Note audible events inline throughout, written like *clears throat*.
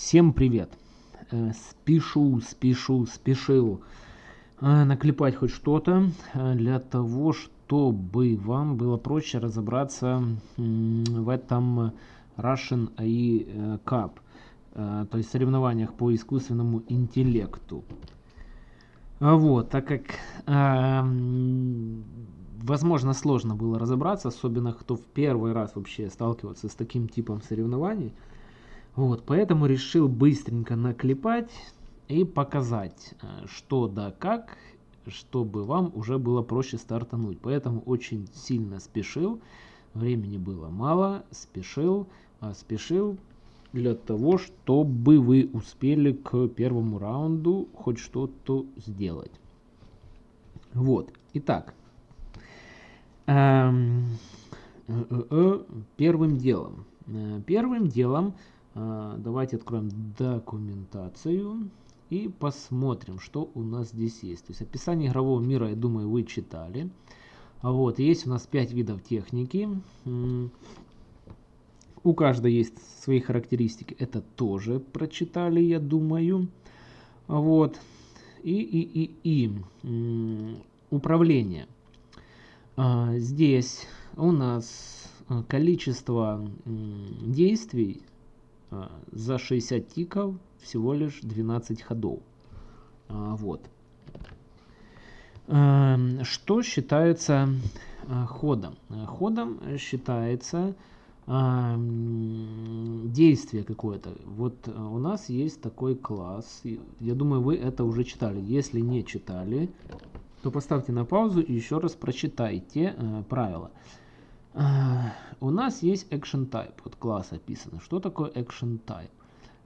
Всем привет! Э, спешу, спешу, спешил э, наклепать хоть что-то э, для того, чтобы вам было проще разобраться в этом Russian AI Cup, то есть соревнованиях по искусственному интеллекту. Вот, так как возможно сложно было разобраться, особенно кто в первый раз вообще сталкивается с таким типом соревнований, вот, поэтому решил быстренько наклепать и показать, э, что да как, чтобы вам уже было проще стартануть. Поэтому очень сильно спешил, времени было мало, спешил, а спешил для того, чтобы вы успели к первому раунду хоть что-то сделать. Вот, итак, эм, э, э, первым делом, первым делом давайте откроем документацию и посмотрим, что у нас здесь есть. То есть описание игрового мира, я думаю, вы читали. А вот, есть у нас 5 видов техники. У каждой есть свои характеристики. Это тоже прочитали, я думаю. Вот. И, и, и, и управление. А, здесь у нас количество действий а, за 60 тиков всего лишь 12 ходов. А, вот. Эм, что считается а, ходом? Ходом считается действие какое-то. Вот у нас есть такой класс. Я думаю, вы это уже читали. Если не читали, то поставьте на паузу и еще раз прочитайте э, правила. У нас есть action type, вот класс описан. Что такое action type?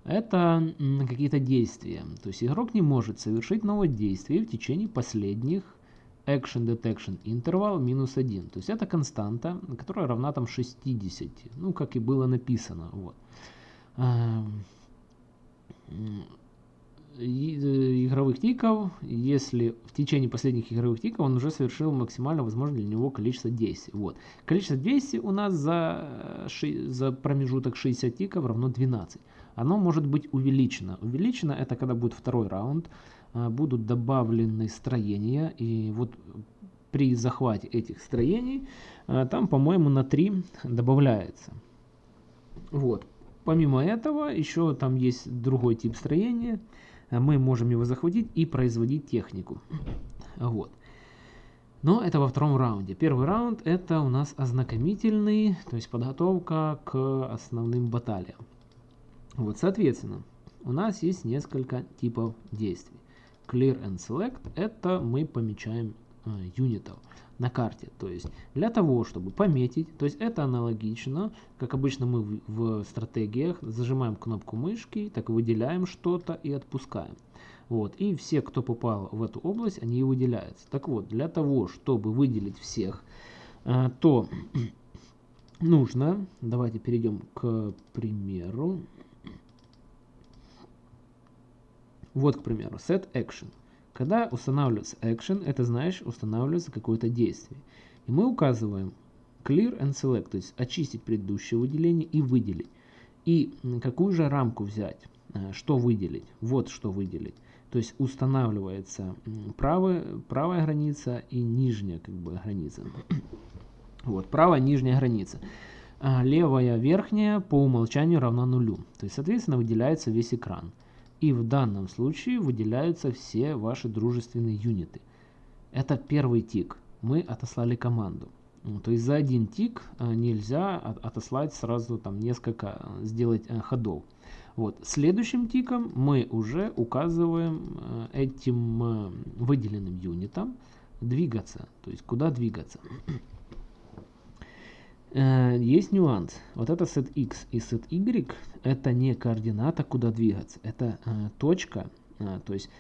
Это какие-то действия. То есть игрок не может совершить новое действие в течение последних action detection interval минус 1. То есть это константа, которая равна там 60. Ну, как и было написано. Вот. Э, игровых тиков, если в течение последних игровых тиков он уже совершил максимально возможное для него количество действий. Вот. Количество действий у нас за, за промежуток 60 тиков равно 12. Оно может быть увеличено. Увеличено это когда будет второй раунд, а, будут добавлены строения, и вот при захвате этих строений там, по-моему, на 3 добавляется. Вот. Помимо этого, еще там есть другой тип строения – Э, мы можем его захватить и производить технику. Вот. Но это во втором раунде. Первый раунд это у нас ознакомительный, то есть подготовка к основным баталиям. Вот, соответственно, у нас есть несколько типов действий. Clear and Select это мы помечаем э, юнитов на карте. То есть для того, чтобы пометить, то есть это аналогично, как обычно мы в, в стратегиях зажимаем кнопку мышки, так выделяем что-то и отпускаем. Вот, и все, кто попал в эту область, они и выделяются. Так вот, для того, чтобы выделить всех, э, то *clears throat* нужно, давайте перейдем к примеру. Вот, к примеру, set action. Когда устанавливается action, это значит устанавливается какое-то действие. И мы указываем clear and select, то есть очистить предыдущее выделение и выделить. И какую же рамку взять, э, что выделить, вот что выделить. То есть устанавливается правая, правая граница и нижняя как бы, граница. *clears throat* Вот, правая нижняя граница. А левая верхняя по умолчанию равна нулю. То есть, соответственно, выделяется весь экран. И в данном случае выделяются все ваши дружественные юниты. Это первый тик. Мы отослали команду. Ну, то есть за один тик э, нельзя отослать сразу там несколько, э, сделать э, ходов. Вот. Следующим тиком мы уже указываем этим выделенным юнитом двигаться. То есть куда двигаться. Э, есть нюанс. Вот это set x и set y это не координата, куда двигаться. Это э, точка. Э, то есть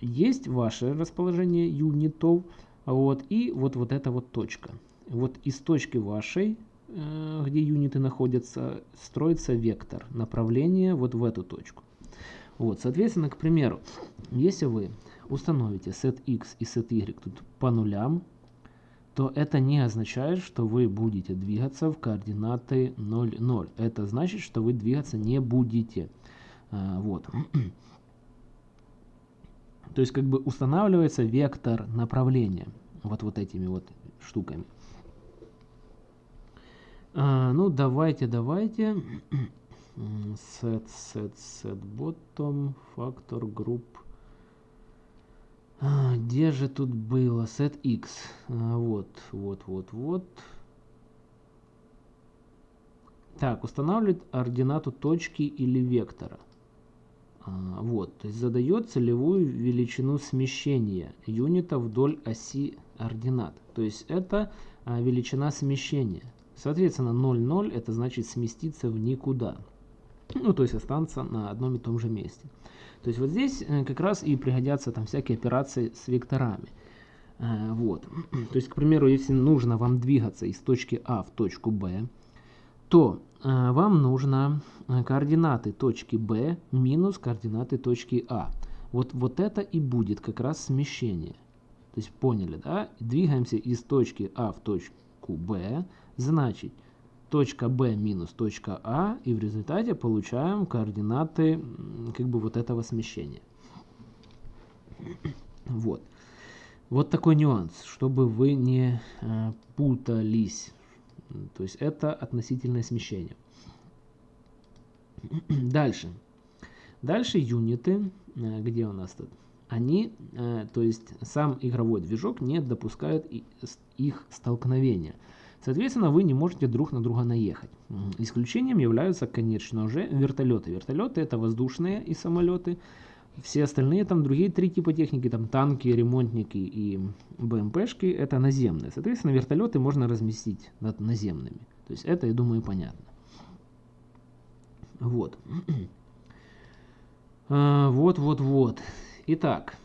есть ваше расположение юнитов. Вот, и вот, вот эта вот точка. Вот из точки вашей, где юниты находятся, строится вектор направления вот в эту точку. Вот, соответственно, к примеру, если вы установите set x и set y тут по нулям, то это не означает, что вы будете двигаться в координаты 0, 0. Это значит, что вы двигаться не будете. А, вот. *clears throat* То есть как бы устанавливается вектор направления вот, вот этими вот штуками. А, ну, давайте, давайте. *clears throat* set, set, set bottom, factor group. А, где же тут было? Set x. А, вот, вот, вот, вот. Так, устанавливает ординату точки или вектора. А, вот, то есть задает целевую величину смещения юнита вдоль оси ординат. То есть это величина смещения. Соответственно, 0,0 это значит сместиться в никуда. Ну, то есть останется на одном и том же месте. То есть вот здесь э, как раз и пригодятся там всякие операции с векторами. Э, вот. *clears throat* То есть, к примеру, если нужно вам двигаться из точки А в точку Б, то э, вам нужно координаты точки Б минус координаты точки А. Вот, вот это и будет как раз смещение. То есть поняли, да? Двигаемся из точки А в точку Б, значит точка B минус точка А, и в результате получаем координаты как бы вот этого смещения. Вот. Вот такой нюанс, чтобы вы не э, путались. То есть это относительное смещение. *clears throat* Дальше. Дальше юниты, э, где у нас тут? Они, э, то есть сам игровой движок не допускает их столкновения. Соответственно, вы не можете друг на друга наехать. Исключением являются, конечно же, вертолеты. Вертолеты это воздушные и самолеты. Все остальные, там другие три типа техники, там танки, ремонтники и БМПшки, это наземные. Соответственно, вертолеты можно разместить над наземными. То есть это, я думаю, понятно. Вот. *clears throat* А, вот, вот, вот. Итак.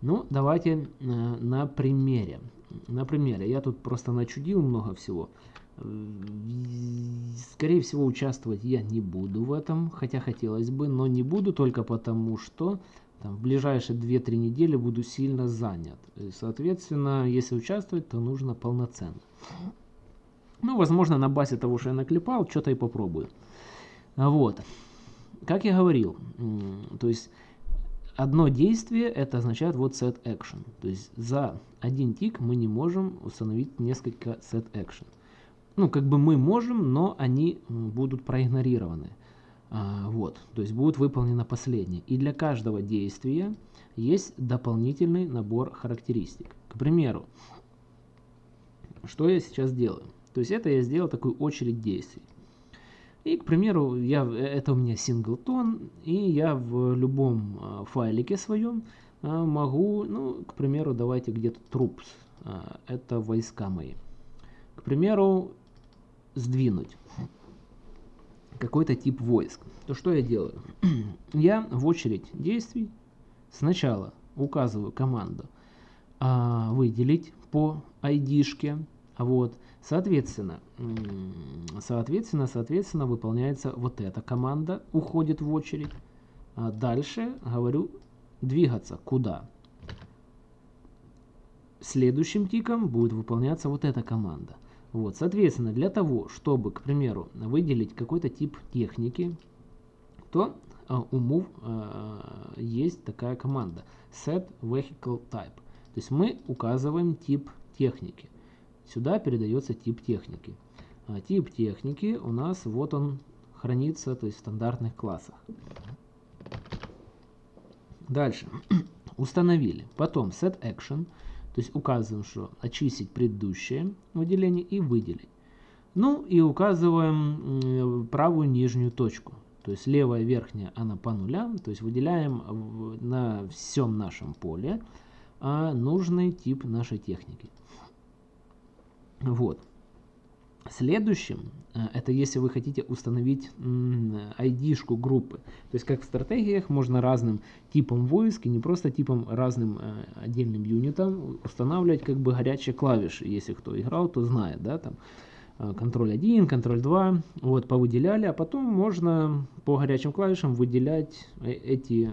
Ну, давайте э, на примере. На примере. Я тут просто начудил много всего. Скорее всего, участвовать я не буду в этом, хотя хотелось бы, но не буду только потому, что там, в ближайшие 2-3 недели буду сильно занят. И, соответственно, если участвовать, то нужно полноценно. Ну, возможно, на базе того, что я наклепал, что-то и попробую. Вот. Как я говорил, то есть одно действие это означает вот set action. То есть за один тик мы не можем установить несколько set action. Ну, как бы мы можем, но они будут проигнорированы. А, вот, то есть будет выполнено последнее. И для каждого действия есть дополнительный набор характеристик. К примеру, что я сейчас делаю? То есть это я сделал такую очередь действий. И, к примеру, я, это у меня синглтон, и я в любом а, файлике своем а, могу, ну, к примеру, давайте где-то troops, а, это войска мои. К примеру, сдвинуть какой-то тип войск. То что я делаю? *clears throat* я в очередь действий сначала указываю команду а, выделить по ID-шке, вот, Соответственно, соответственно, соответственно, выполняется вот эта команда, уходит в очередь. А дальше говорю двигаться куда. Следующим тиком будет выполняться вот эта команда. Вот, соответственно, для того, чтобы, к примеру, выделить какой-то тип техники, то uh, у Move uh, есть такая команда set vehicle type. То есть мы указываем тип техники. Сюда передается тип техники. А тип техники у нас вот он хранится, то есть в стандартных классах. Дальше. *clears throat* Установили. Потом set action, то есть указываем, что очистить предыдущее выделение и выделить. Ну и указываем правую нижнюю точку. То есть левая верхняя она по нулям, то есть выделяем на всем нашем поле а нужный тип нашей техники. Вот. Следующим, э, это если вы хотите установить ID-шку группы. То есть как в стратегиях можно разным типом войск и не просто типом разным э, отдельным юнитам устанавливать как бы горячие клавиши. Если кто играл, то знает, да, там контроль э, 1, контроль 2, вот повыделяли, а потом можно по горячим клавишам выделять эти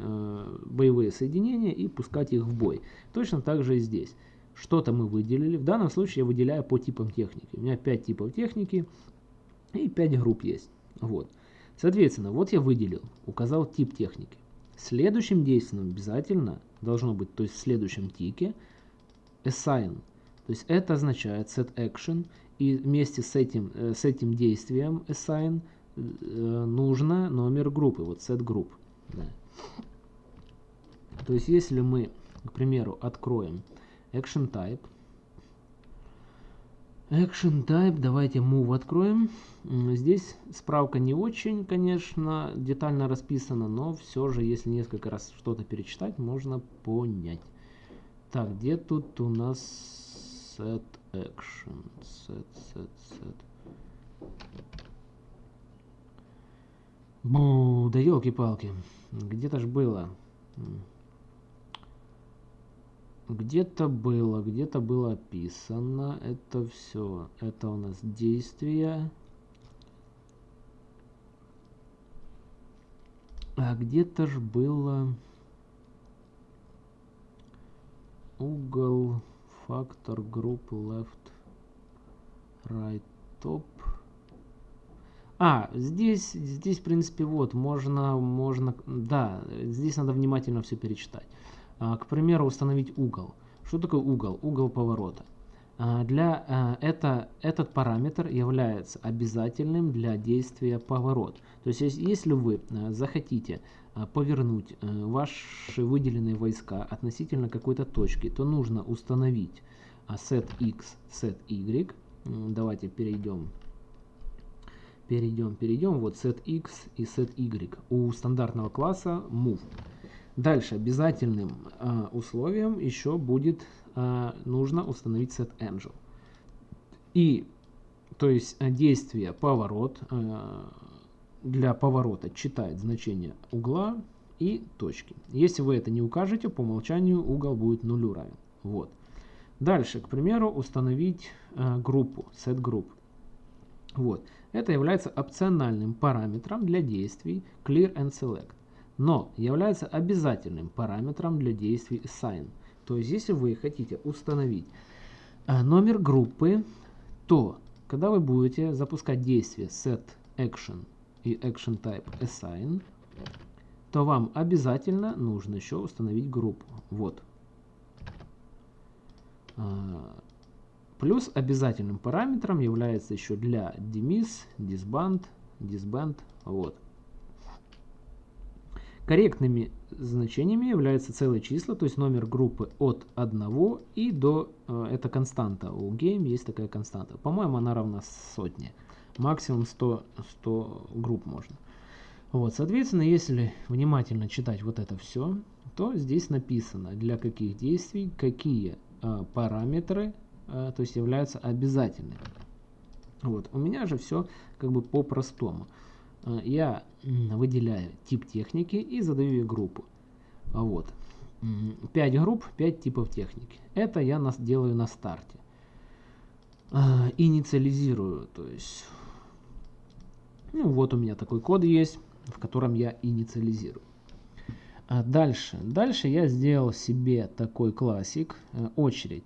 боевые соединения и пускать их в бой. Точно так же и здесь. Что-то мы выделили. В данном случае я выделяю по типам техники. У меня 5 типов техники и 5 групп есть. Вот. Соответственно, вот я выделил, указал тип техники. Следующим действием обязательно должно быть, то есть в следующем тике, assign. То есть это означает set action, и вместе с этим, э, с этим действием assign э, нужно номер группы, вот set group. Да. То есть если мы, к примеру, откроем action type, action type, давайте move откроем. Здесь справка не очень, конечно, детально расписана, но все же, если несколько раз что-то перечитать, можно понять. Так, где тут у нас set action? Set, set, set. Бу, да елки-палки. Где-то ж было. Где-то было, где-то было описано это все. Это у нас действия. А где-то ж было угол, фактор, групп, left, right, top. А, здесь, здесь, в принципе, вот, можно, можно, да, здесь надо внимательно все перечитать. А, к примеру, установить угол. Что такое угол? Угол поворота. А, для, а, это, этот параметр является обязательным для действия поворот. То есть, если вы захотите повернуть ваши выделенные войска относительно какой-то точки, то нужно установить set x, set y. Давайте перейдем перейдем, перейдем. Вот set x и set y у стандартного класса move. Дальше обязательным э, условием еще будет э, нужно установить set angel. И то есть э, действие поворот э, для поворота читает значение угла и точки. Если вы это не укажете, по умолчанию угол будет нулю равен. Вот. Дальше, к примеру, установить э, группу, set group. Вот. Это является опциональным параметром для действий clear and select но является обязательным параметром для действий assign. То есть, если вы хотите установить э, номер группы, то когда вы будете запускать действие set action и action type assign, то вам обязательно нужно еще установить группу. Вот. А, плюс обязательным параметром является еще для demis, disband, disband. Вот. Корректными значениями являются целые числа, то есть номер группы от 1 и до, э, это константа, у game есть такая константа. По-моему, она равна сотне. Максимум 100, 100 групп можно. Вот, соответственно, если внимательно читать вот это все, то здесь написано, для каких действий, какие э, параметры, э, то есть являются обязательными. Вот, у меня же все как бы по-простому. Э, я выделяю тип техники и задаю ей группу. Вот. 5 групп, 5 типов техники. Это я нас делаю на старте. А, инициализирую, то есть... Ну, вот у меня такой код есть, в котором я инициализирую. А дальше. Дальше я сделал себе такой классик, э, очередь.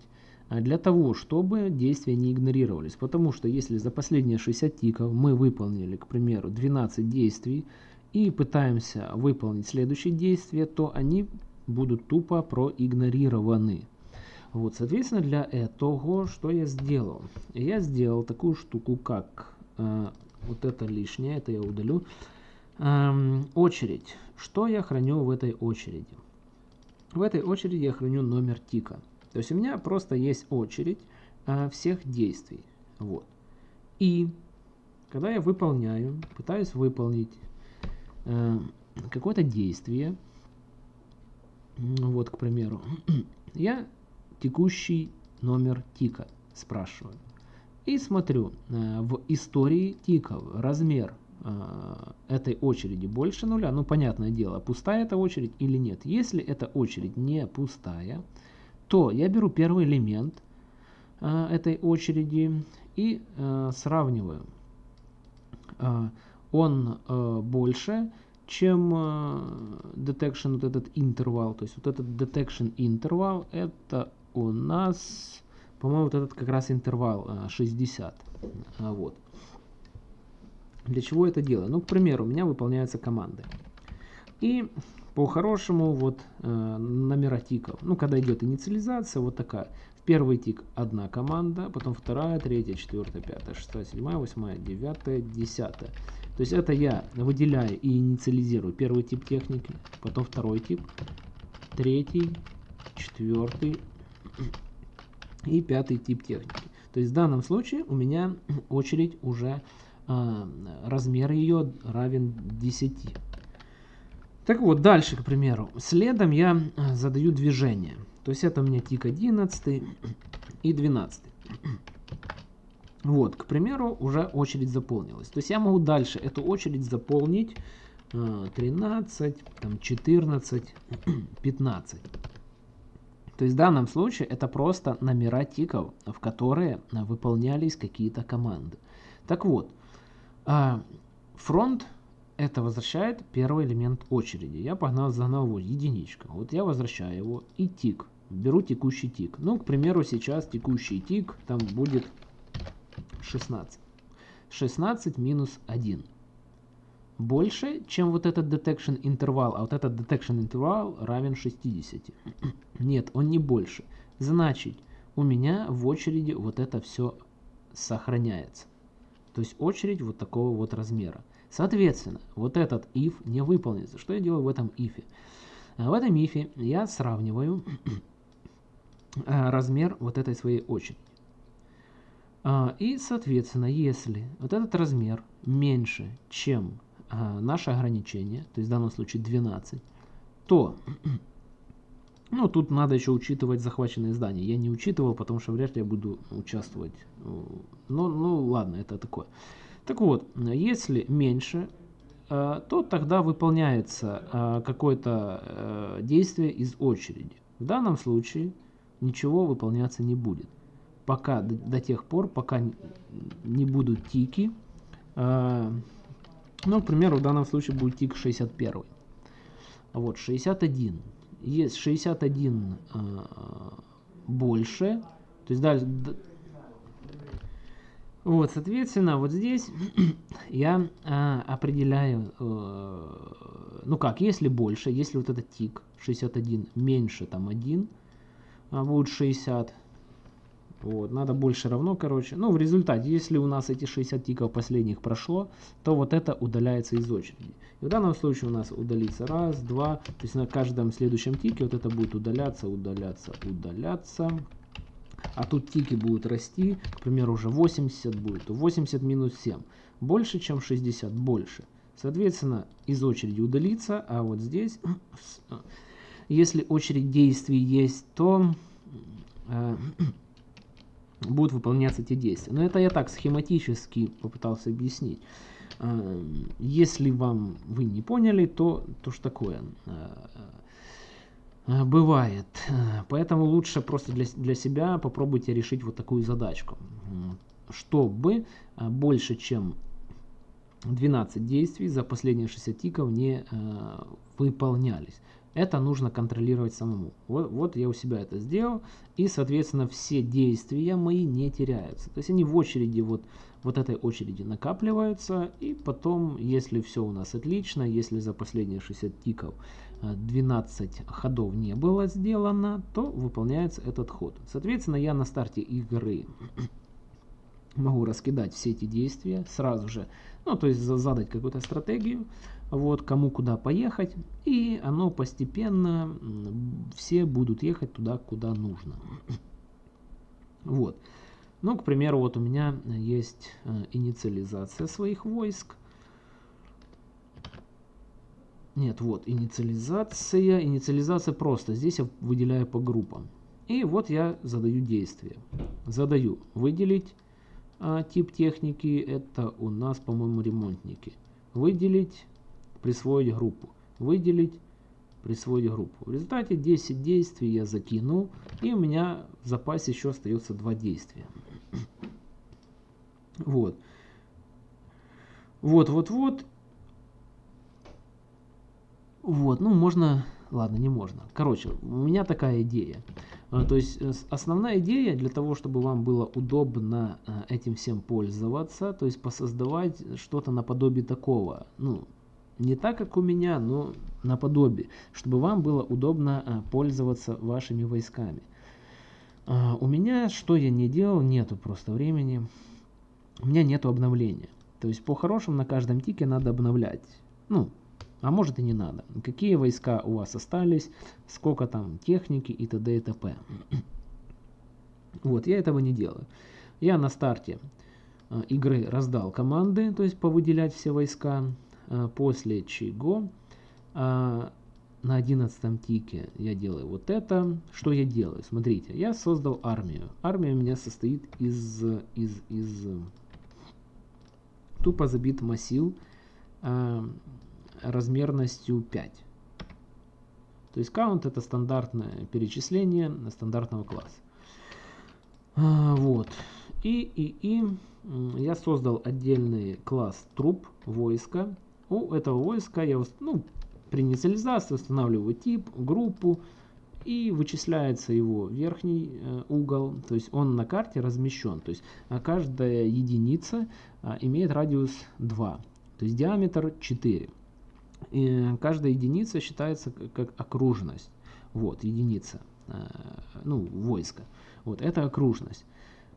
А для того, чтобы действия не игнорировались. Потому что если за последние 60 тиков мы выполнили, к примеру, 12 действий и пытаемся выполнить следующие действия, то они будут тупо проигнорированы. Вот, соответственно, для этого что я сделал? Я сделал такую штуку, как э, вот это лишнее, это я удалю. Э, очередь. Что я храню в этой очереди? В этой очереди я храню номер тика. То есть у меня просто есть очередь э, всех действий. Вот. И когда я выполняю, пытаюсь выполнить э, какое-то действие, вот, к примеру, *clears throat* я текущий номер тика спрашиваю. И смотрю э, в истории тиков размер э, этой очереди больше нуля. Ну, понятное дело, пустая эта очередь или нет. Если эта очередь не пустая, то я беру первый элемент э, этой очереди и э, сравниваю. Э, он э, больше, чем э, detection, вот этот интервал. То есть вот этот detection интервал, это у нас, по-моему, вот этот как раз интервал э, 60. Э, вот. Для чего это делаю? Ну, к примеру, у меня выполняются команды. И по-хорошему вот э, номера тиков. Ну, когда идет инициализация, вот такая. В первый тик одна команда, потом вторая, третья, четвертая, пятая, шестая, седьмая, восьмая, девятая, десятая. То есть это я выделяю и инициализирую первый тип техники, потом второй тип, третий, четвертый *clears throat* и пятый тип техники. То есть в данном случае у меня *clears throat* очередь уже, э, размер ее равен 10. Так вот, дальше, к примеру, следом я а, задаю движение. То есть это у меня тик 11 и 12. Вот, к примеру, уже очередь заполнилась. То есть я могу дальше эту очередь заполнить 13, а, там 14, 15. *clears throat* То есть в данном случае это просто номера тиков, в которые выполнялись какие-то команды. Так вот, а, фронт это возвращает первый элемент очереди. Я погнал, загнал его единичка. Вот я возвращаю его и тик. Беру текущий тик. Ну, к примеру, сейчас текущий тик там будет 16. 16 минус 1. Больше, чем вот этот detection интервал, а вот этот detection интервал равен 60. *clears throat* Нет, он не больше. Значит, у меня в очереди вот это все сохраняется. То есть очередь вот такого вот размера. Соответственно, вот этот if не выполнится. Что я делаю в этом if? В этом if я сравниваю *clears throat* размер вот этой своей очереди. А, и, соответственно, если вот этот размер меньше, чем а, наше ограничение, то есть в данном случае 12, то, *clears throat* ну, тут надо еще учитывать захваченные здания. Я не учитывал, потому что вряд ли я буду участвовать. Ну, ну ладно, это такое. Так вот, если меньше, э, то тогда выполняется э, какое-то э, действие из очереди. В данном случае ничего выполняться не будет. Пока, до тех пор, пока не будут тики. Ну, к примеру, в данном случае будет тик 61. Вот, 61. Есть 61 больше. То есть дальше, вот, соответственно, вот здесь *clears throat* я а, определяю, э, ну как, если больше, если вот этот тик 61 меньше там 1, а будет 60, вот, надо больше равно, короче. Ну, в результате, если у нас эти 60 тиков последних прошло, то вот это удаляется из очереди. И в данном случае у нас удалится раз, два, то есть на каждом следующем тике вот это будет удаляться, удаляться, удаляться. А тут тики будут расти, к примеру, уже 80 будет, то 80 минус 7. Больше, чем 60, больше. Соответственно, из очереди удалится, а вот здесь, *clears throat* если очередь действий есть, то э, *clears throat* будут выполняться те действия. Но это я так схематически попытался объяснить. Э, если вам вы не поняли, то, то что такое? Э, бывает. Поэтому лучше просто для, для себя попробуйте решить вот такую задачку. Чтобы э, больше, чем 12 действий за последние 60 тиков не э, выполнялись. Это нужно контролировать самому. Вот, вот я у себя это сделал. И, соответственно, все действия мои не теряются. То есть они в очереди, вот, вот этой очереди накапливаются. И потом, если все у нас отлично, если за последние 60 тиков 12 ходов не было сделано, то выполняется этот ход. Соответственно, я на старте игры *clears throat* могу раскидать все эти действия сразу же, ну, то есть задать какую-то стратегию, вот, кому куда поехать, и оно постепенно, все будут ехать туда, куда нужно. *clears throat* Вот. Ну, к примеру, вот у меня есть э, инициализация своих войск, нет, вот, инициализация. Инициализация просто. Здесь я выделяю по группам. И вот я задаю действие. Задаю выделить а, тип техники. Это у нас, по-моему, ремонтники. Выделить, присвоить группу. Выделить, присвоить группу. В результате 10 действий я закинул. И у меня в запасе еще остается 2 действия. *clears throat* Вот. Вот, вот, вот. Вот, ну можно, ладно, не можно. Короче, у меня такая идея. А, то есть основная идея для того, чтобы вам было удобно этим всем пользоваться, то есть посоздавать что-то наподобие такого. Ну, не так, как у меня, но наподобие, чтобы вам было удобно пользоваться вашими войсками. У меня, что я не делал, нету просто времени. У меня нету обновления. То есть по-хорошему на каждом тике надо обновлять. Ну, а может и не надо. Какие войска у вас остались, сколько там техники и т.д. и т.п. Вот, я этого не делаю. Я на старте э, игры раздал команды, то есть повыделять все войска, э, после чего э, на одиннадцатом тике я делаю вот это. Что я делаю? Смотрите, я создал армию. Армия у меня состоит из, из, из тупо забит массив размерностью 5. То есть count это стандартное перечисление стандартного класса. А, вот. И, и, и я создал отдельный класс труп войска. У этого войска я ну, при инициализации устанавливаю тип, группу и вычисляется его верхний э, угол, то есть он на карте размещен. То есть а каждая единица а, имеет радиус 2, то есть диаметр 4. Каждая единица считается как окружность. Вот, единица, э, ну, войска. Вот, это окружность.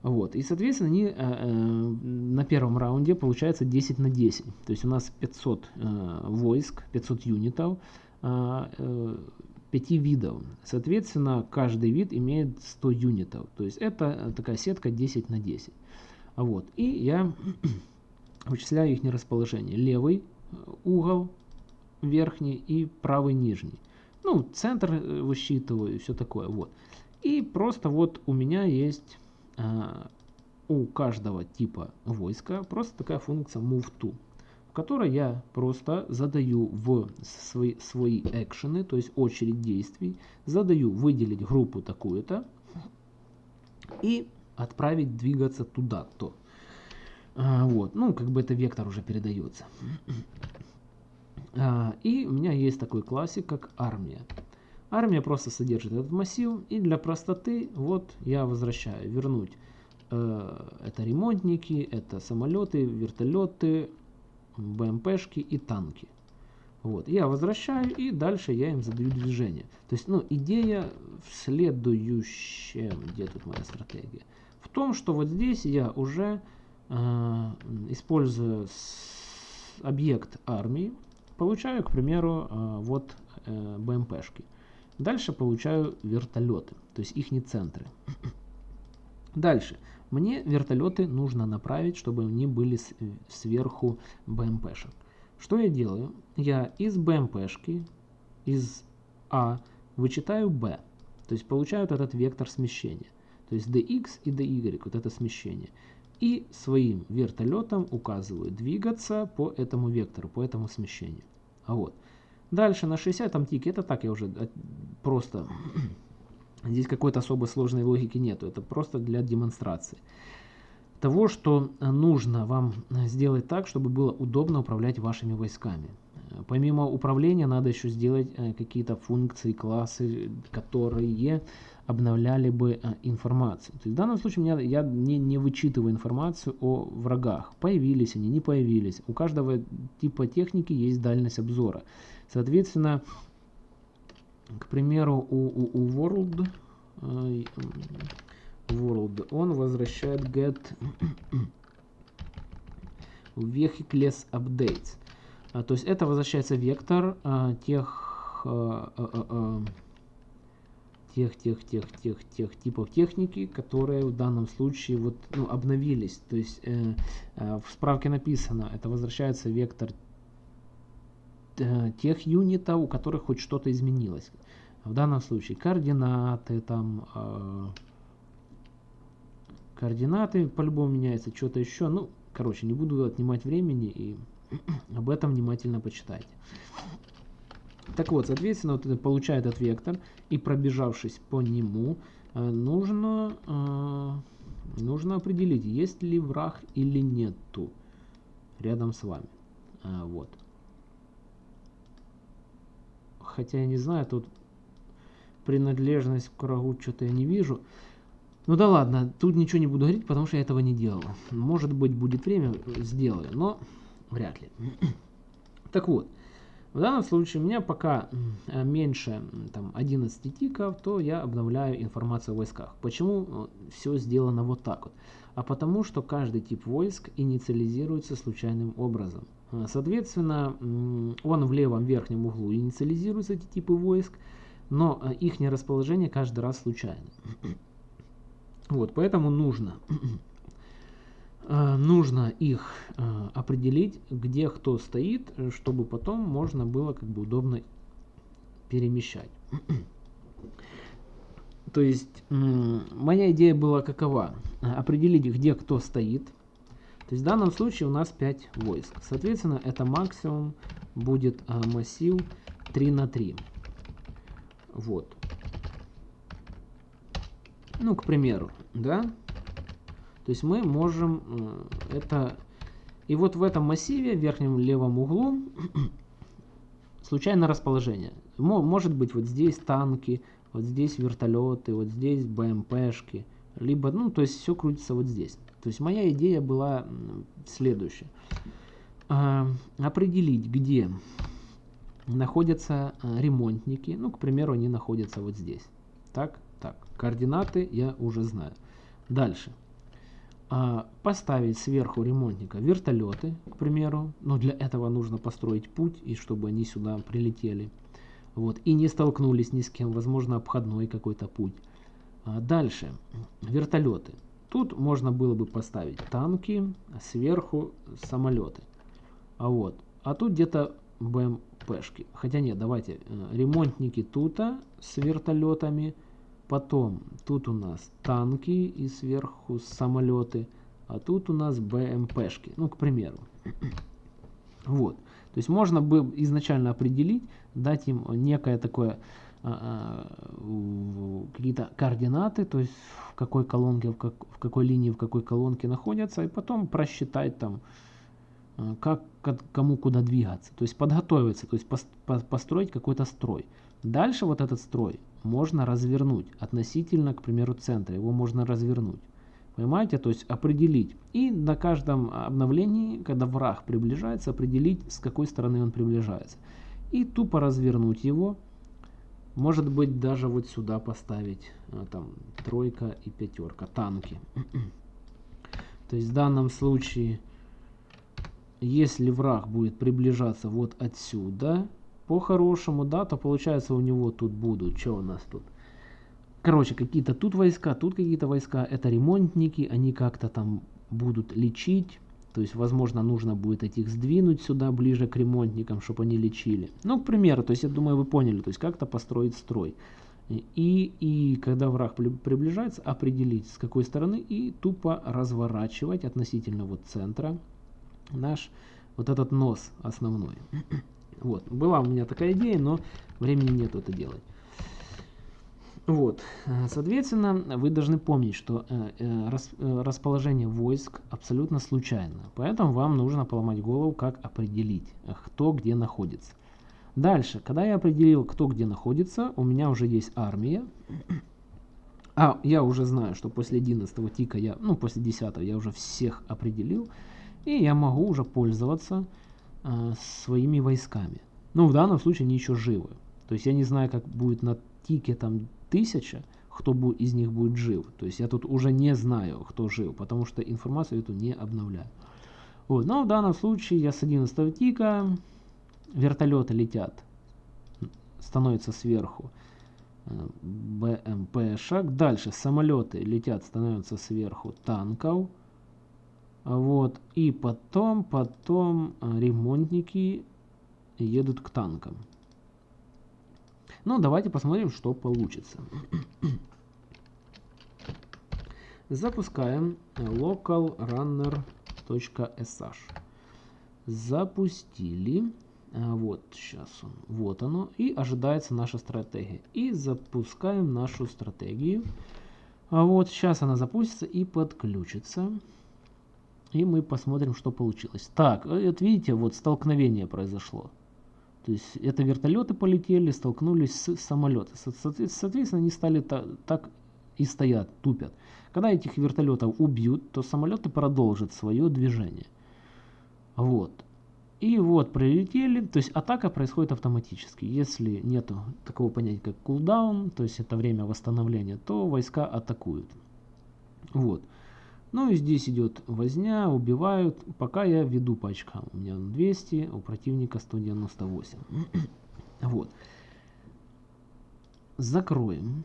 Вот. И, соответственно, они э, э, на первом раунде получается 10 на 10. То есть у нас 500 э, войск, 500 юнитов, э, э, 5 видов. Соответственно, каждый вид имеет 100 юнитов. То есть это такая сетка 10 на 10. Вот. И я *clears throat* вычисляю их расположение. Левый э, угол верхний и правый нижний. Ну, центр э, высчитываю и все такое. Вот. И просто вот у меня есть Э, у каждого типа войска просто такая функция move to, в которой я просто задаю в свои, свои экшены, то есть очередь действий, задаю выделить группу такую-то и отправить двигаться туда-то. А, вот, ну, как бы это вектор уже передается. А, и у меня есть такой классик, как армия. Армия просто содержит этот массив, и для простоты вот я возвращаю, вернуть. Э, это ремонтники, это самолеты, вертолеты, БМПшки и танки. Вот, я возвращаю, и дальше я им задаю движение. То есть, ну, идея в следующем, где тут моя стратегия? В том, что вот здесь я уже э, используя объект армии, получаю, к примеру, э, вот э, БМПшки. Дальше получаю вертолеты, то есть их не центры. *clears throat* Дальше. Мне вертолеты нужно направить, чтобы они были сверху БМПшек. Что я делаю? Я из БМПшки, из А, вычитаю Б. То есть получаю вот этот вектор смещения. То есть dx и dy, вот это смещение. И своим вертолетом указываю двигаться по этому вектору, по этому смещению. А вот. Дальше на 60 тике, это так я уже э, просто, *clears throat* здесь какой-то особо сложной логики нету, это просто для демонстрации. Того, что нужно вам сделать так, чтобы было удобно управлять вашими войсками. Помимо управления надо еще сделать э, какие-то функции, классы, которые обновляли бы э, информацию. То есть в данном случае меня, я не, не вычитываю информацию о врагах. Появились они, не появились. У каждого типа техники есть дальность обзора. Соответственно, к примеру, у, у, у World, э, World он возвращает get vehicles updates. А, то есть это возвращается вектор а, тех, тех, тех, тех, тех, тех типов техники, которые в данном случае вот, ну, обновились. То есть э, э, в справке написано, это возвращается вектор Э, тех юнитов, у которых хоть что-то изменилось. В данном случае координаты, там э, координаты по-любому меняются, что-то еще. Ну, короче, не буду отнимать времени и *clears throat* об этом внимательно почитайте. Так вот, соответственно, вот это получает этот вектор, и пробежавшись по нему, э, нужно, э, нужно определить, есть ли враг или нету рядом с вами. Э, вот хотя я не знаю, тут принадлежность к врагу что-то я не вижу. Ну да ладно, тут ничего не буду говорить, потому что я этого не делал. Может быть будет время, сделаю, но вряд ли. *clears throat* Так вот, в данном случае у меня пока меньше там, 11 тиков, то я обновляю информацию о войсках. Почему э, все сделано вот так вот? А потому что каждый тип войск инициализируется случайным образом. Э, соответственно, он в левом верхнем углу инициализируются эти типы войск, но э, их расположение каждый раз случайно. *clears throat* Вот, поэтому нужно, э, *clears throat* нужно их определить, где кто стоит, чтобы потом можно было как бы удобно перемещать. *clears throat* То есть моя идея была какова? Определить, где кто стоит, то есть в данном случае у нас 5 войск. Соответственно, это максимум будет массив 3 на 3. Вот. Ну, к примеру, да? То есть мы можем э, это... И вот в этом массиве, в верхнем левом углу, *clears throat* случайное расположение. Может быть вот здесь танки, вот здесь вертолеты, вот здесь БМПшки. Либо, ну, то есть все крутится вот здесь. То есть моя идея была следующая. А, определить, где находятся а, ремонтники. Ну, к примеру, они находятся вот здесь. Так, так. Координаты я уже знаю. Дальше. А, поставить сверху ремонтника вертолеты, к примеру. Но для этого нужно построить путь, и чтобы они сюда прилетели. Вот, и не столкнулись ни с кем. Возможно, обходной какой-то путь. Дальше. Вертолеты. Тут можно было бы поставить танки, сверху самолеты. А вот, а тут где-то БМПшки. Хотя нет, давайте, э, ремонтники тут с вертолетами. Потом тут у нас танки и сверху самолеты. А тут у нас БМПшки. Ну, к примеру. *clears throat* Вот. То есть можно бы изначально определить, дать им некое такое а, а, какие-то координаты, то есть в какой колонке, в, как, в какой линии, в какой колонке находятся, и потом просчитать там, а, как, кому куда двигаться, то есть подготовиться, то есть построить какой-то строй. Дальше вот этот строй можно развернуть относительно, к примеру, центра, его можно развернуть. Понимаете, то есть определить. И на каждом обновлении, когда враг приближается, определить, с какой стороны он приближается. И тупо развернуть его, может быть, даже вот сюда поставить а, там тройка и пятерка, танки. *clears throat* То есть в данном случае, если враг будет приближаться вот отсюда, по-хорошему, да, то получается у него тут будут, что у нас тут? Короче, какие-то тут войска, тут какие-то войска, это ремонтники, они как-то там будут лечить, то есть, возможно, нужно будет этих сдвинуть сюда, ближе к ремонтникам, чтобы они лечили. Ну, к примеру, то есть, я думаю, вы поняли, то есть, как-то построить строй. И, и когда враг приближается, определить, с какой стороны, и тупо разворачивать относительно вот центра наш вот этот нос основной. Вот, была у меня такая идея, но времени нет это делать. Вот, э, соответственно, вы должны помнить, что э, э, расположение войск абсолютно случайно, поэтому вам нужно поломать голову, как определить, кто где находится. Дальше, когда я определил, кто где находится, у меня уже есть армия. А, я уже знаю, что после 11 тика, я, ну, после 10 я уже всех определил. И я могу уже пользоваться э, своими войсками. Ну, в данном случае они еще живы. То есть я не знаю, как будет на тике там тысяча, кто из них будет жив. То есть я тут уже не знаю, кто жив, потому что информацию эту не обновляю. Вот. Но в данном случае я с 11 тика, вертолеты летят, становятся сверху. Э, БМП шаг. Дальше самолеты летят, становятся сверху танков. Вот. И потом, потом э, ремонтники едут к танкам. Ну, давайте посмотрим, что получится. Запускаем localrunner.sh. Запустили. А, вот сейчас он. Вот оно. И ожидается наша стратегия. И запускаем нашу стратегию. А вот сейчас она запустится и подключится. И мы посмотрим, что получилось. Так, вот видите, вот столкновение произошло. То есть это вертолеты полетели, столкнулись с самолетами. Соответственно, они стали так и стоят, тупят. Когда этих вертолетов убьют, то самолеты продолжат свое движение. Вот. И вот прилетели, то есть атака происходит автоматически. Если нет такого понятия, как кулдаун, то есть это время восстановления, то войска атакуют. Вот. Ну и здесь идет возня, убивают, пока я веду по очкам. У меня 200, у противника 198. *clears throat* вот. Закроем.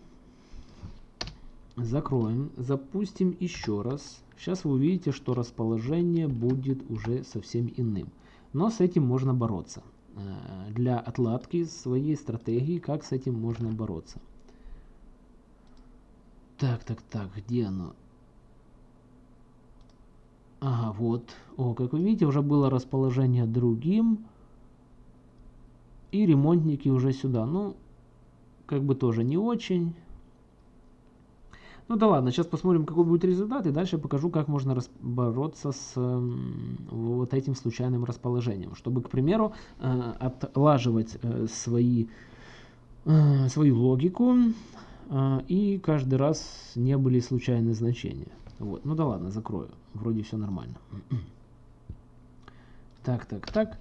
Закроем. Запустим еще раз. Сейчас вы увидите, что расположение будет уже совсем иным. Но с этим можно бороться. Э, для отладки своей стратегии, как с этим можно бороться. Так, так, так, где оно? Ага, вот. О, как вы видите, уже было расположение другим. И ремонтники уже сюда. Ну, как бы тоже не очень. Ну да ладно, сейчас посмотрим, какой будет результат, и дальше покажу, как можно бороться с э, вот этим случайным расположением, чтобы, к примеру, э, отлаживать э, свои, э, свою логику, э, и каждый раз не были случайные значения. Вот, ну да ладно, закрою, вроде все нормально. *clears throat* Так, так, так.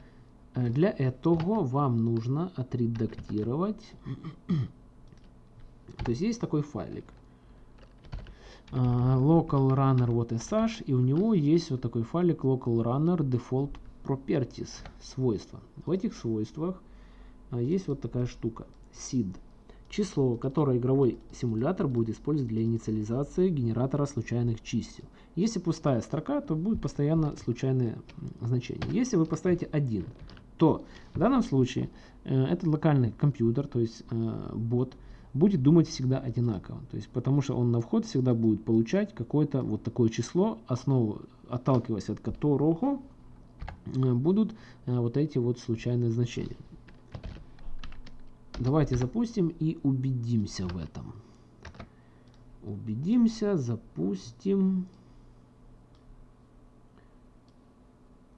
Э, для этого вам нужно отредактировать. *clears throat* То есть есть такой файлик. А, local runner вот sh, и у него есть вот такой файлик local runner default properties, свойства. В этих свойствах а, есть вот такая штука, seed. Число, которое игровой симулятор будет использовать для инициализации генератора случайных чисел. Если пустая строка, то будет постоянно случайное значение. Если вы поставите 1, то в данном случае э, этот локальный компьютер, то есть э, бот, будет думать всегда одинаково. То есть, потому что он на вход всегда будет получать какое-то вот такое число, основу, отталкиваясь от которого э, будут э, вот эти вот случайные значения. Давайте запустим и убедимся в этом. Убедимся, запустим.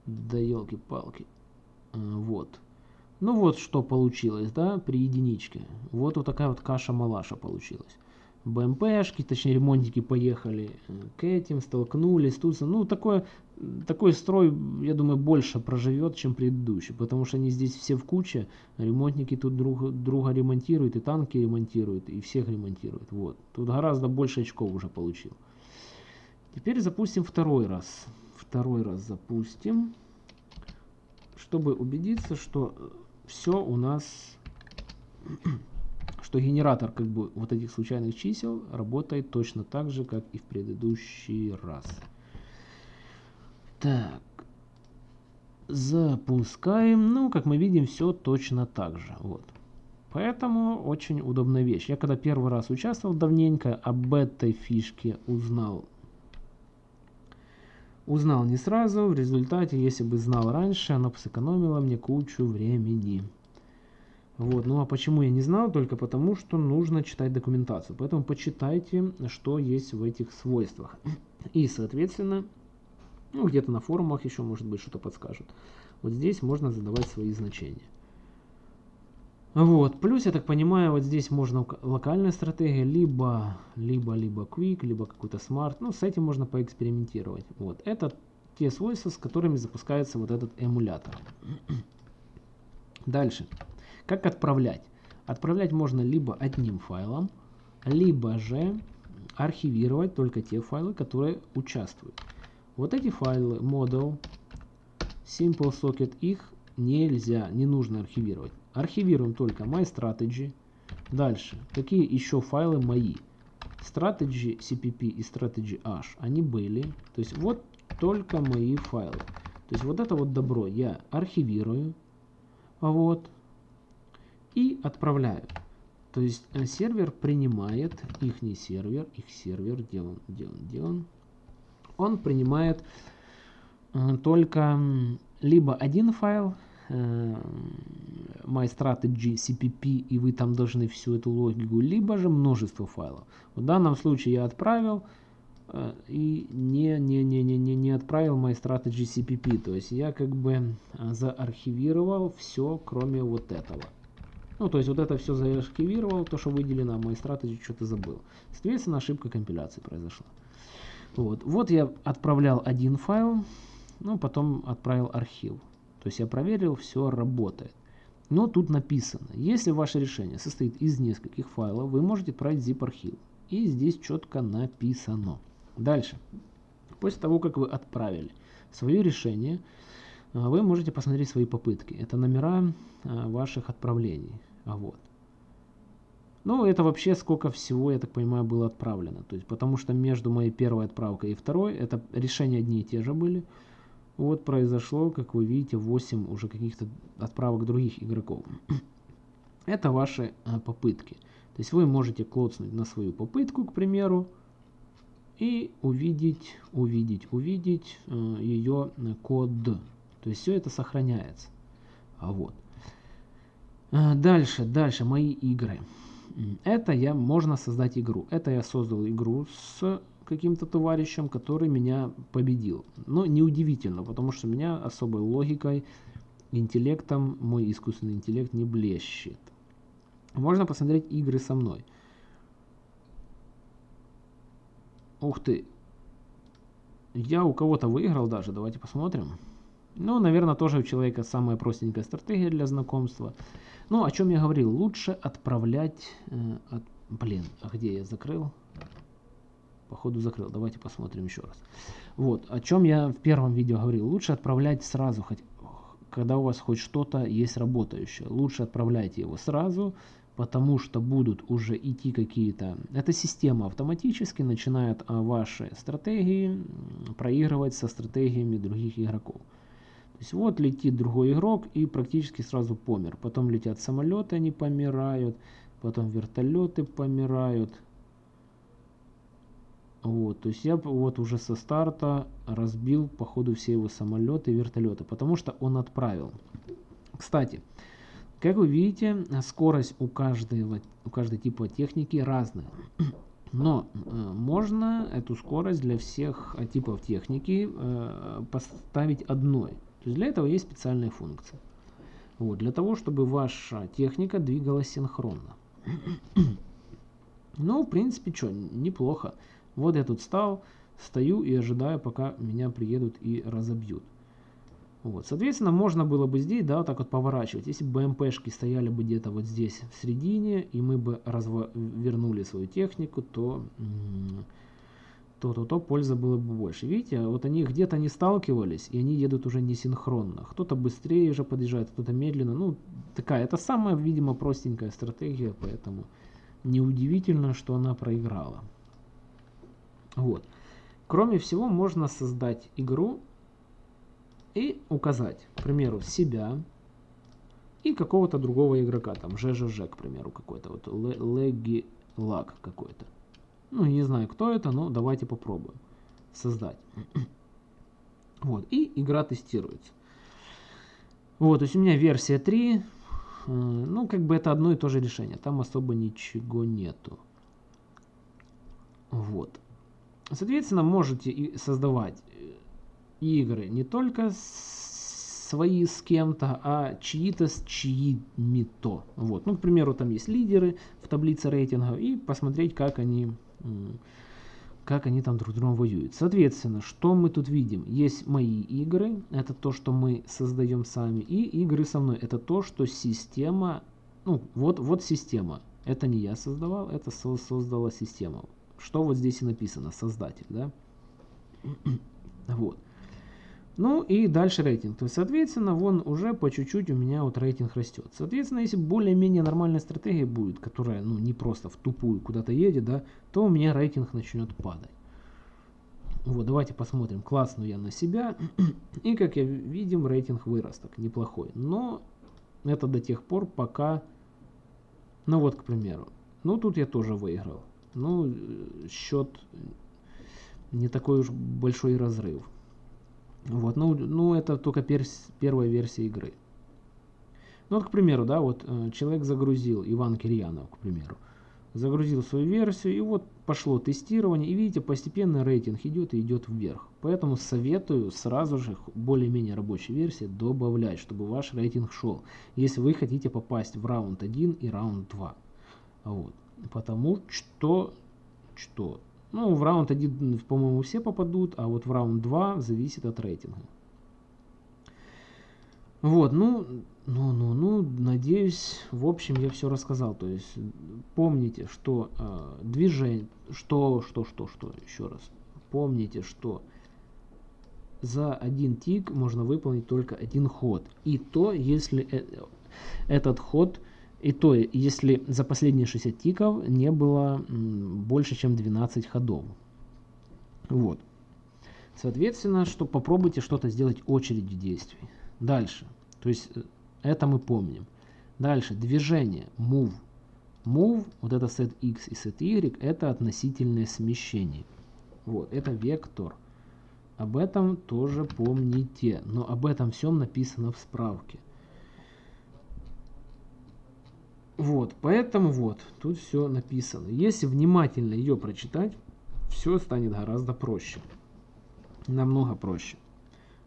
Да елки-палки. Э, вот. Ну вот что получилось, да, при единичке. Вот вот такая вот каша-малаша получилась. БМПшки, точнее ремонтники поехали э, к этим, столкнулись, тут, ну такой, такой строй, я думаю, больше проживет, чем предыдущий, потому что они здесь все в куче, ремонтники тут друг друга ремонтируют, и танки ремонтируют, и всех ремонтируют, вот. Тут гораздо больше очков уже получил. Теперь запустим второй раз. Второй раз запустим, чтобы убедиться, что все у нас, что генератор как бы вот этих случайных чисел работает точно так же, как и в предыдущий раз. Так, запускаем. Ну, как мы видим, все точно так же. Вот. Поэтому очень удобная вещь. Я когда первый раз участвовал давненько, об этой фишке узнал Узнал не сразу, в результате, если бы знал раньше, оно бы сэкономило мне кучу времени. Вот, ну а почему я не знал? Только потому, что нужно читать документацию. Поэтому почитайте, что есть в этих свойствах. И, соответственно, ну где-то на форумах еще, может быть, что-то подскажут. Вот здесь можно задавать свои значения. Вот. Плюс, я так понимаю, вот здесь можно локальная стратегия, либо, либо, либо quick, либо какой-то smart. Ну, с этим можно поэкспериментировать. Вот. Это те свойства, с которыми запускается вот этот эмулятор. Дальше. Как отправлять? Отправлять можно либо одним файлом, либо же архивировать только те файлы, которые участвуют. Вот эти файлы, model, simple socket, их нельзя, не нужно архивировать. Архивируем только MyStrategy. Дальше. Какие еще файлы мои? Strategy CPP и Strategy H. Они были. То есть вот только мои файлы. То есть вот это вот добро я архивирую. Вот. И отправляю. То есть э, сервер принимает, их не сервер, их сервер, где он, где он, где он? Он принимает э, только либо один файл, э, MyStrategy CPP, и вы там должны всю эту логику, либо же множество файлов. В данном случае я отправил, э, и не, не, не, не, не, не отправил MyStrategy CPP. То есть я как бы э, заархивировал все, кроме вот этого. Ну, то есть вот это все заархивировал, то, что выделено, а MyStrategy что-то забыл. Соответственно, ошибка компиляции произошла. Вот. вот я отправлял один файл, ну, потом отправил архив. То есть я проверил, все работает. Но тут написано, если ваше решение состоит из нескольких файлов, вы можете отправить zip архив. И здесь четко написано. Дальше. После того, как вы отправили свое решение, вы можете посмотреть свои попытки. Это номера а, ваших отправлений. А вот. Ну, это вообще сколько всего, я так понимаю, было отправлено. То есть, потому что между моей первой отправкой и второй, это решения одни и те же были. Вот произошло, как вы видите, 8 уже каких-то отправок других игроков. *clears throat* Это ваши а, попытки. То есть вы можете клоцнуть на свою попытку, к примеру, и увидеть, увидеть, увидеть э, ее код. То есть все это сохраняется. А вот. А дальше, дальше мои игры. Это я, можно создать игру. Это я создал игру с каким-то товарищем, который меня победил. Но неудивительно, потому что меня особой логикой, интеллектом мой искусственный интеллект не блещет. Можно посмотреть игры со мной. Ух ты. Я у кого-то выиграл даже, давайте посмотрим. Ну, наверное, тоже у человека самая простенькая стратегия для знакомства. Ну, о чем я говорил, лучше отправлять... Э, от, блин, а где я закрыл? Походу закрыл. Давайте посмотрим еще раз. Вот, о чем я в первом видео говорил. Лучше отправлять сразу, хоть, когда у вас хоть что-то есть работающее. Лучше отправляйте его сразу, потому что будут уже идти какие-то... Эта система автоматически начинает а, ваши стратегии проигрывать со стратегиями других игроков. То есть вот летит другой игрок и практически сразу помер. Потом летят самолеты, они помирают. Потом вертолеты помирают. Вот, то есть я вот уже со старта разбил по ходу все его самолеты и вертолеты, потому что он отправил. Кстати, как вы видите, скорость у каждого, у каждой типа техники разная. *clears throat* Но э, можно эту скорость для всех типов техники э, поставить одной. То есть для этого есть специальная функция. Вот, для того, чтобы ваша техника двигалась синхронно. ну, в принципе, что, неплохо. Вот я тут стал, стою и ожидаю, пока меня приедут и разобьют. Вот, соответственно, можно было бы здесь, да, вот так вот поворачивать. Если бы БМПшки стояли бы где-то вот здесь в середине, и мы бы развернули свою технику, то то, то, то польза было бы больше. Видите, вот они где-то не сталкивались, и они едут уже не синхронно. Кто-то быстрее уже подъезжает, кто-то медленно. Ну, такая, это самая, видимо, простенькая стратегия, поэтому неудивительно, что она проиграла. Вот. Кроме всего, можно создать игру и указать, к примеру, себя и какого-то другого игрока, там, ЖЖЖ, к примеру, какой-то, вот, Леги Лак какой-то. Ну, не знаю, кто это, но давайте попробуем создать. *clears throat* Вот, и игра тестируется. Вот, то есть у меня версия 3, э, ну, как бы это одно и то же решение, там особо ничего нету. Вот. Соответственно, можете создавать э, игры не только свои с кем-то, а чьи-то с чьими-то. Вот. Ну, к примеру, там есть лидеры в таблице рейтинга, и посмотреть, как они, как они там друг с другом воюют. Соответственно, что мы тут видим? Есть мои игры, это то, что мы создаем сами, и игры со мной, это то, что система, ну, вот, вот система. Это не я создавал, это создала система что вот здесь и написано, создатель, да? *clears throat* вот. Ну и дальше рейтинг. То есть, соответственно, вон уже по чуть-чуть у меня вот рейтинг растет. Соответственно, если более-менее нормальная стратегия будет, которая, ну, не просто в тупую куда-то едет, да, то у меня рейтинг начнет падать. Вот, давайте посмотрим. Классну я на себя. И, как я видим, рейтинг вырос так, неплохой. Но это до тех пор, пока... Ну вот, к примеру. Ну, тут я тоже выиграл ну, счет не такой уж большой разрыв. Вот, ну, ну это только перс, первая версия игры. Ну, вот, к примеру, да, вот э, человек загрузил, Иван Кирьянов, к примеру. загрузил свою версию, и вот пошло тестирование, и видите, постепенно рейтинг идет и идет вверх. Поэтому советую сразу же более-менее рабочей версии добавлять, чтобы ваш рейтинг шел, если вы хотите попасть в раунд 1 и раунд 2. Вот. Потому что, что, ну, в раунд 1, по-моему, все попадут, а вот в раунд 2 зависит от рейтинга. Вот, ну, ну, ну, ну, надеюсь, в общем, я все рассказал. То есть, помните, что э, движение, что, что, что, что, еще раз. Помните, что за один тик можно выполнить только один ход. И то, если э, этот ход, и то, если за последние 60 тиков не было больше, чем 12 ходов. Вот. Соответственно, что попробуйте что-то сделать очередью действий. Дальше. То есть э, это мы помним. Дальше движение, move. Move, вот это set x и set y, это относительное смещение. Вот, это вектор. Об этом тоже помните, но об этом всем написано в справке. Вот, поэтому вот, тут все написано. Если внимательно ее прочитать, все станет гораздо проще. Намного проще.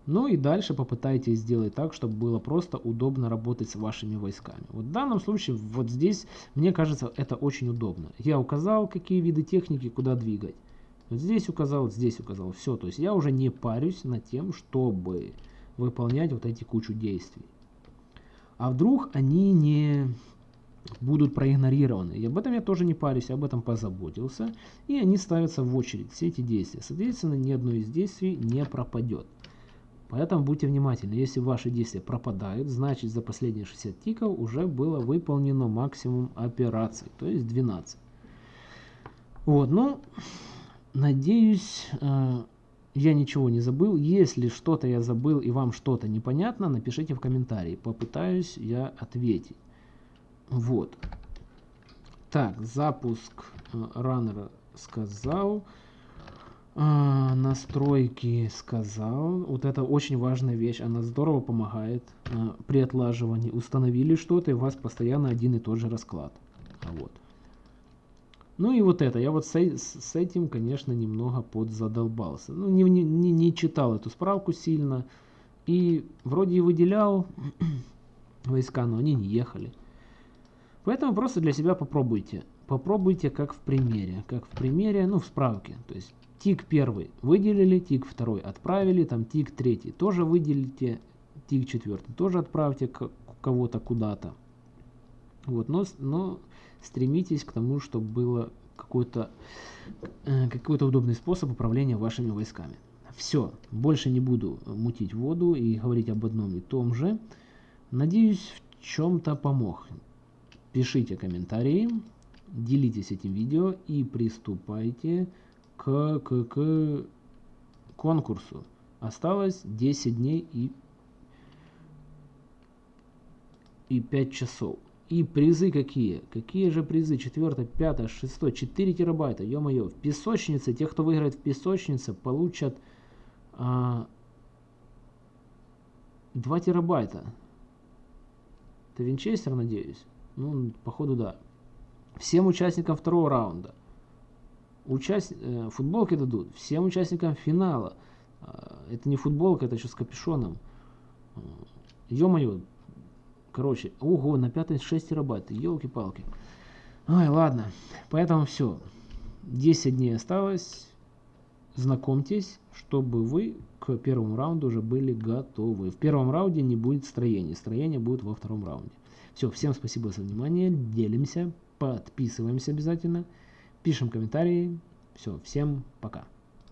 Ну и дальше попытайтесь сделать так, чтобы было просто удобно работать с вашими войсками. Вот в данном случае, вот здесь, мне кажется, это очень удобно. Я указал, какие виды техники, куда двигать. Вот здесь указал, здесь указал. Все, то есть я уже не парюсь над тем, чтобы выполнять вот эти кучу действий. А вдруг они не будут проигнорированы. И об этом я тоже не парюсь, об этом позаботился. И они ставятся в очередь, все эти действия. Соответственно, ни одно из действий не пропадет. Поэтому будьте внимательны. Если ваши действия пропадают, значит за последние 60 тиков уже было выполнено максимум операций, то есть 12. Вот, ну, надеюсь, э, я ничего не забыл. Если что-то я забыл и вам что-то непонятно, напишите в комментарии. Попытаюсь я ответить. Вот. Так, запуск э, раннера сказал. А, настройки сказал. Вот это очень важная вещь. Она здорово помогает а, при отлаживании. Установили что-то, и у вас постоянно один и тот же расклад. А вот. Ну и вот это. Я вот с, с этим, конечно, немного подзадолбался. Ну, не, не, не читал эту справку сильно. И вроде и выделял *clears throat* войска, но они не ехали. Поэтому просто для себя попробуйте. Попробуйте как в примере. Как в примере, ну в справке. То есть Тик первый выделили, тик второй отправили, там тик третий тоже выделите, тик четвертый тоже отправьте кого-то куда-то. Вот, но, но стремитесь к тому, чтобы было какой-то э, какой-то удобный способ управления вашими войсками. Все, больше не буду мутить воду и говорить об одном и том же. Надеюсь, в чем-то помог. Пишите комментарии, делитесь этим видео и приступайте к, к, к конкурсу. Осталось 10 дней и, и 5 часов. И призы какие? Какие же призы? 4, 5, 6, 4 терабайта. Ё-моё, в песочнице, те, кто выиграет в песочнице, получат а, 2 терабайта. Это винчестер, надеюсь? Ну, походу, да. Всем участникам второго раунда участ... Э, футболки дадут всем участникам финала. А, это не футболка, это еще с капюшоном. А, ё-моё. Короче, ого, на 5 6 терабайт. Елки-палки. Ой, ладно. Поэтому все. 10 дней осталось. Знакомьтесь, чтобы вы к первому раунду уже были готовы. В первом раунде не будет строения. Строение будет во втором раунде. Все, всем спасибо за внимание. Делимся, подписываемся обязательно. Пишем комментарии. Все, всем пока.